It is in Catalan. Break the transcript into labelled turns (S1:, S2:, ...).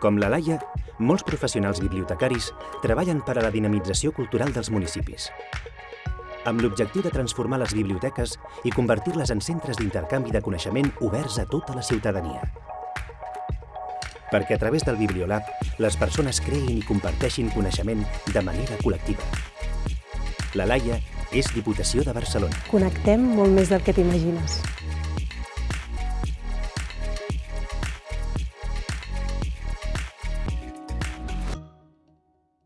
S1: Com la Laia, molts professionals bibliotecaris treballen per a la dinamització cultural dels municipis. Amb l'objectiu de transformar les biblioteques i convertir-les en centres d'intercanvi de coneixement oberts a tota la ciutadania. Perquè a través del Bibliolab, les persones creïn i comparteixin coneixement de manera col·lectiva. La Laia és Diputació de Barcelona.
S2: Connectem molt més del que t'imagines.